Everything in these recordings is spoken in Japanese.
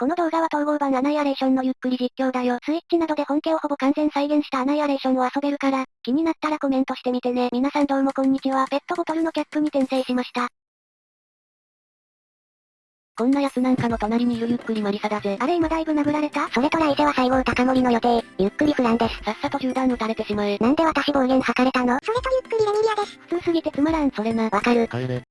この動画は統合版アナイアレーションのゆっくり実況だよ。スイッチなどで本家をほぼ完全再現したアナイアレーションを遊べるから、気になったらコメントしてみてね。皆さんどうもこんにちは。ペットボトルのキャップに転生しました。こんな奴なんかの隣にいるゆっくりマリサだぜ。あれ今だいぶ殴られた？それと来世は西郷高森の予定。ゆっくりフランです。さっさと銃弾撃たれてしまえ。なんで私暴言吐かれたの？それとゆっくりレミリアです。普通すぎてつまらん。それな。わかる。帰れ。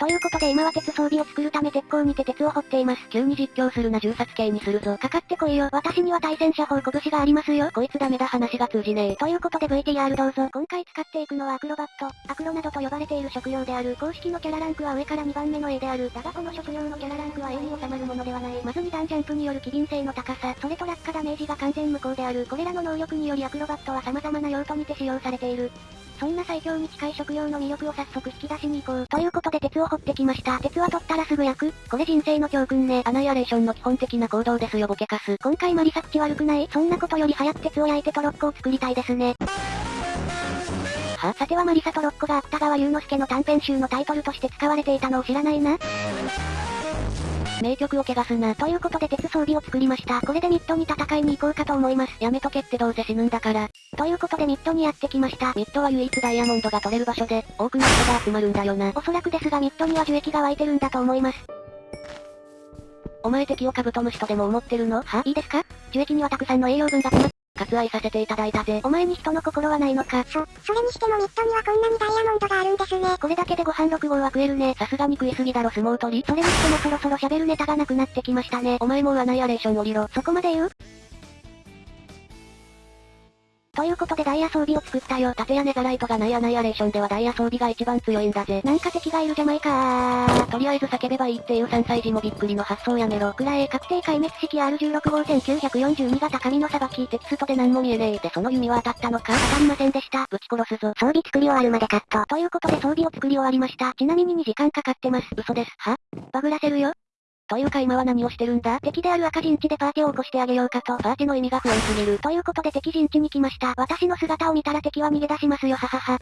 ということで今は鉄装備を作るため鉄鋼にて鉄を掘っています。急に実況するな銃殺系にするぞ。かかってこいよ。私には対戦車砲拳がありますよ。こいつダメだ話が通じねえ。ということで VTR どうぞ。今回使っていくのはアクロバット、アクロなどと呼ばれている職業である。公式のキャラランクは上から2番目の A である。だがこの職業のキャラランクは A に収まるものではない。まず2段ジャンプによる機敏性の高さ、それと落下ダメージが完全無効である。これらの能力によりアクロバットは様々な用途にて使用されている。そんな最強に近い食用の魅力を早速引き出しに行こう。ということで鉄を掘ってきました。鉄は取ったらすぐ焼く。これ人生の教訓ね。アナイアレーションの基本的な行動ですよボケカス。今回マリサ口悪くない？そんなことより早く鉄を焼いてトロッコを作りたいですね。はさてはマリサトロッコが芥川龍之介の短編集のタイトルとして使われていたのを知らないな。名曲を汚すな。ということで鉄装備を作りました。これでミッドに戦いに行こうかと思います。やめとけってどうせ死ぬんだから。ということでミッドにやってきました。ミッドは唯一ダイヤモンドが取れる場所で、多くの人が集まるんだよな。おそらくですがミッドには樹液が湧いてるんだと思います。お前敵をカブトムシとでも思ってるの？は？いいですか？樹液にはたくさんの栄養分が詰まっ割愛させていただいたぜ。お前に人の心はないのか？そ、それにしてもミッドにはこんなにダイヤモンドがあるんですね。これだけでご飯6合は食えるね。さすがに食いすぎだろ相撲取り。それにしてもそろそろ喋るネタがなくなってきましたね。お前もうアナイアレーション降りろ。そこまで言う？ということでダイヤ装備を作ったよ。盾やネザライトがないアナイアレーションではダイヤ装備が一番強いんだぜ。なんか敵がいるじゃないかー。とりあえず叫べばいいっていう3歳児もびっくりの発想やめろ。くらえ、確定壊滅式 R16 号1942が高みのさばき。テキストで何も見えねえ。でその弓は当たったのか当たりませんでした。ぶち殺すぞ。装備作り終わるまでカット。ということで装備を作り終わりました。ちなみに2時間かかってます。嘘です。は？バグらせるよ。というか今は何をしてるんだ？敵である赤陣地でパーティーを起こしてあげようかと。パーティーの意味が不安すぎる。ということで敵陣地に来ました。私の姿を見たら敵は逃げ出しますよははは。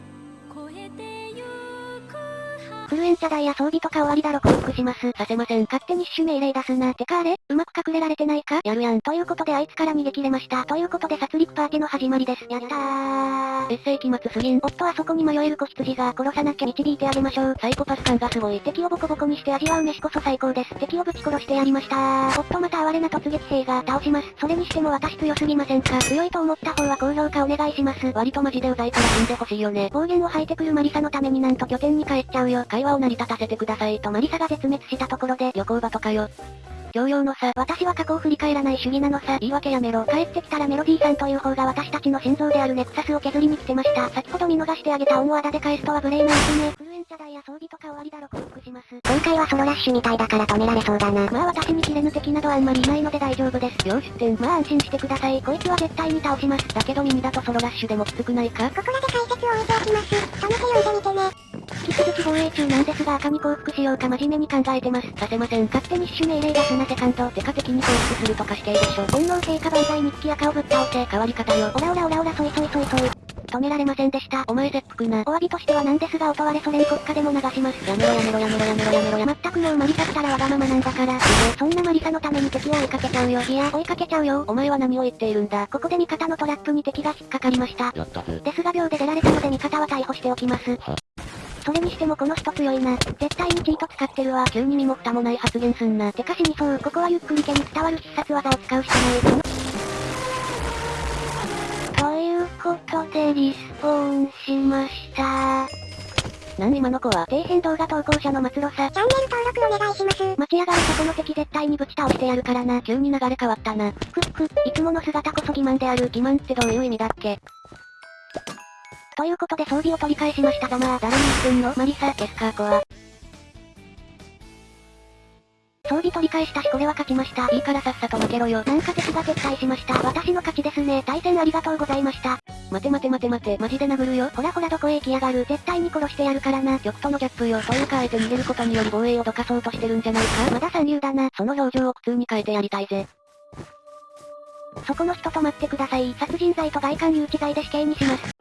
フルエンチャダイヤ装備とか終わりだろ降伏します。させません。勝手に死守命令出すな。てかあれうまく隠れられてないかやるやん。ということであいつから逃げ切れました。ということで殺戮パーティの始まりです。やったー。エッセイ期末すぎん。おっとあそこに迷える子羊が殺さなきゃ導いてあげましょう。サイコパス感がすごい。敵をボコボコにして味わう飯こそ最高です。敵をぶち殺してやりましたー。おっとまた哀れな突撃兵が倒します。それにしても私強すぎませんか強いと思った方は高評価お願いします。割とマジでうざいから死んでほしいよね。暴言を吐いてくるマリサのためになんと拠点に帰っちゃうよ。会話を成り立たせてくださいとマリサが絶滅したところで旅行場とかよ。教養のさ、私は過去を振り返らない主義なのさ、言い訳やめろ。帰ってきたらメロディーさんという方が私たちの心臓であるネクサスを削りに来てました。先ほど見逃してあげた恩をあだで返すとは無礼なですね。フルエンチャダイヤ装備とか終わりだろ降伏します。今回はソロラッシュみたいだから止められそうだな。まあ私に切れぬ敵などあんまりいないので大丈夫です。よし点。まあ安心してください。こいつは絶対に倒します。だけど耳だとソロラッシュでもきつくないかここらで解説を置いておきます。試し読んでみてね。続き防衛中なんですが赤に降伏しようか真面目に考えてます。させません。勝手に死守命令出すなセカンド。てか敵に降伏するとかしていいでしょ。本能陛下万歳日記赤をぶっ倒せ。変わり方よ。オラオラオラオラソイソイソイソイ。止められませんでした。お前切腹な。お詫びとしてはなんですが、音割れソ連国家でも流します。やめろやめろやめろやめろやめろや。まったくもうマリサったらわがままなんだから。そんなマリサのために敵を追いかけちゃうよ。いや、追いかけちゃうよ。お前は何を言っているんだ。ここで味方のトラップに敵が引っかかりました。ですが秒で出られたので味方は逮捕しておきます。それにしてもこの人強いな。絶対にチート使ってるわ。急に身も蓋もない発言すんな。てか死にそう。ここはゆっくり毛に伝わる必殺技を使うしかない。ということでリスポーンしました。なん今の子は、底辺動画投稿者の松呂さ。チャンネル登録お願いします。待ち上がるそこの敵絶対にぶち倒してやるからな。急に流れ変わったな。ふっふ、いつもの姿こそ欺瞞である。欺瞞ってどういう意味だっけということで装備を取り返しましたがまあ誰に言ってんの？マリサ、ケスカーコは。装備取り返したしこれは勝ちました。いいからさっさと負けろよ。なんか敵が撤退しました。私の勝ちですね。対戦ありがとうございました。待て待て待て待て、マジで殴るよ。ほらほらどこへ行きやがる。絶対に殺してやるからな。曲とのギャップよ。というかあえて逃げることにより防衛をどかそうとしてるんじゃないか？まだ三流だな。その表情を苦痛に変えてやりたいぜ。そこの人止まってください。殺人罪と外観誘致罪で死刑にします。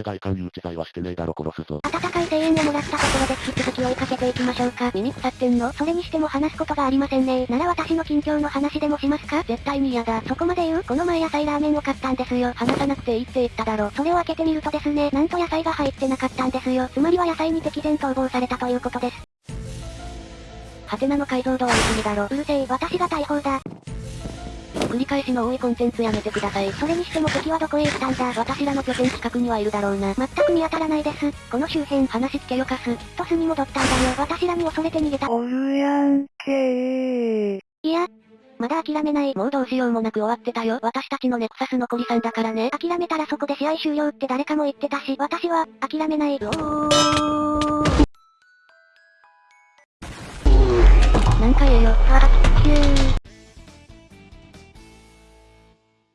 俺がいかん誘致罪はしてねえだろ殺すぞ。温かい声援をもらったところで引き続き追いかけていきましょうか。耳腐ってんの？それにしても話すことがありませんねなら私の近況の話でもしますか？絶対に嫌だ。そこまで言う？この前野菜ラーメンを買ったんですよ。話さなくていいって言っただろ。それを開けてみるとですね、なんと野菜が入ってなかったんですよ。つまりは野菜に敵前逃亡されたということです。ハテナの解像度は言い過ぎだろ。うるせえ、私が大砲だ。繰り返しの多いコンテンツやめてください。それにしても敵はどこへ行ったんだ？私らの拠点近くにはいるだろうな。全く見当たらないです。この周辺話聞けよかす。きっと巣に戻ったんだよ。私らに恐れて逃げた。おるやんけー。いや、まだ諦めない。もうどうしようもなく終わってたよ。私たちのネクサス残り3だからね。諦めたらそこで試合終了って誰かも言ってたし、私は、諦めない。おー。なんか言えよ。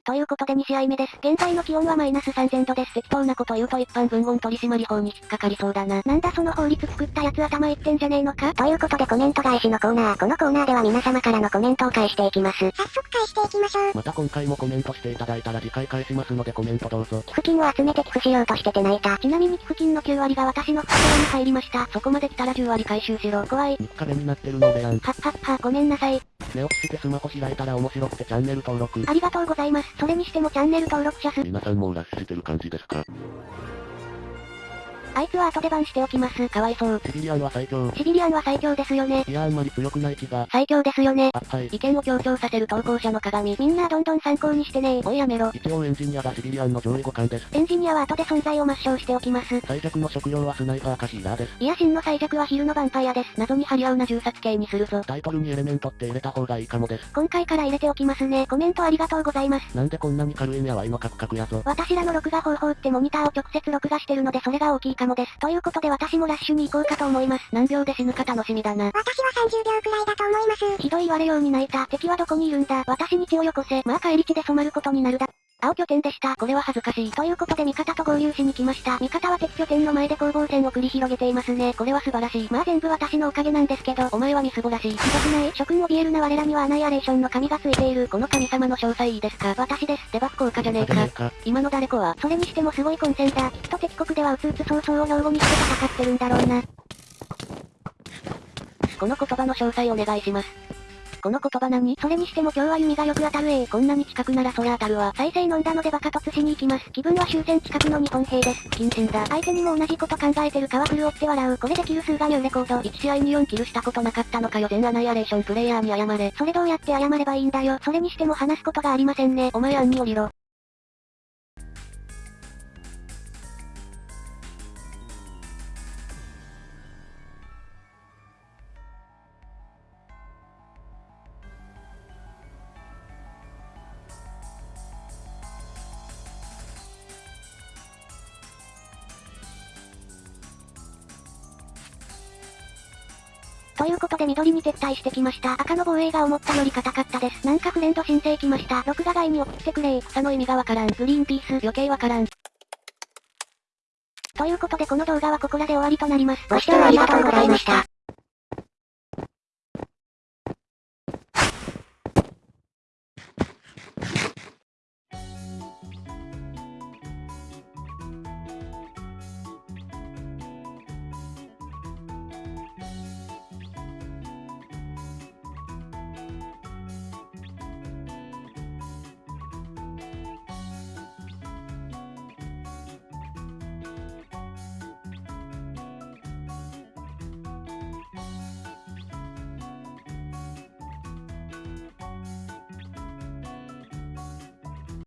ということで2試合目です。現在の気温はマイナス3000度です。適当なこと言うと一般文言取締法に引っかかりそうだな。なんだその法律作ったやつ頭いってんじゃねえのか？ということでコメント返しのコーナー。このコーナーでは皆様からのコメントを返していきます。早速返していきましょう。また今回もコメントしていただいたら次回返しますのでコメントどうぞ。寄付金を集めて寄付しようとしてて泣いた。ちなみに寄付金の9割が私の袋に入りました。そこまで来たら10割回収しろ。怖い。3日目になってるの俺やん。はっはっは、ごめんなさい。寝起きしてスマホ開いたら面白くてチャンネル登録。ありがとうございます。それにしてもチャンネル登録者数。皆さんもうラッシュしてる感じですか？あいつは後でバンしておきます。かわいそう。シビリアンは最強。シビリアンは最強ですよね。いやあんまり強くない気が。最強ですよね。あ、はい。意見を強調させる投稿者の鏡。みんなどんどん参考にしてねおいやめろ。一応エンジニアがシビリアンの上位互換です。エンジニアは後で存在を抹消しておきます。最弱の職業はスナイパーかヒーラーです。いや真の最弱は昼のヴァンパイアです。謎に張り合うな銃殺系にするぞ。タイトルにエレメントって入れた方がいいかもです。今回から入れておきますね。コメントありがとうございます。なんでこんなに軽いんやわいのカクカクやぞ。私らの録画方法ってモニターを直接録画してるのでそれが大きいかもです。ということで私もラッシュに行こうかと思います。何秒で死ぬか楽しみだな。私は30秒くらいだと思います。ひどい言われように泣いた。敵はどこにいるんだ私に血をよこせ。まあ帰り血で染まることになるだ。青拠点でした。これは恥ずかしい。ということで味方と合流しに来ました。味方は敵拠点の前で攻防戦を繰り広げていますね。これは素晴らしい。まあ全部私のおかげなんですけど、お前はみすぼらしい。ひどくない？諸君怯えるな我らにはアナイアレーションの神がついている。この神様の詳細いいですか？私です。デバフ効果じゃねえか。今の誰子は、それにしてもすごい混戦だ。きっと敵国ではうつうつ早々を標語にして戦ってるんだろうな。この言葉の詳細お願いします。この言葉何？それにしても今日は弓がよく当たるえー。こんなに近くならそりゃ当たるわ。再生飲んだのでバカ突しに行きます。気分は終戦近くの日本兵です。謹慎だ。相手にも同じこと考えてるかは振るって笑う。これでキル数がニューレコード。1試合に4キルしたことなかったのかよ。全アナイアレーションプレイヤーに謝れ。それどうやって謝ればいいんだよ。それにしても話すことがありませんね。お前案に降りろ。ということで緑に撤退してきました。赤の防衛が思ったより硬かったです。なんかフレンド申請来ました。録画外に送ってくれ草の意味がわからん。グリーンピース余計わからん。ということでこの動画はここらで終わりとなります。ご視聴ありがとうございました。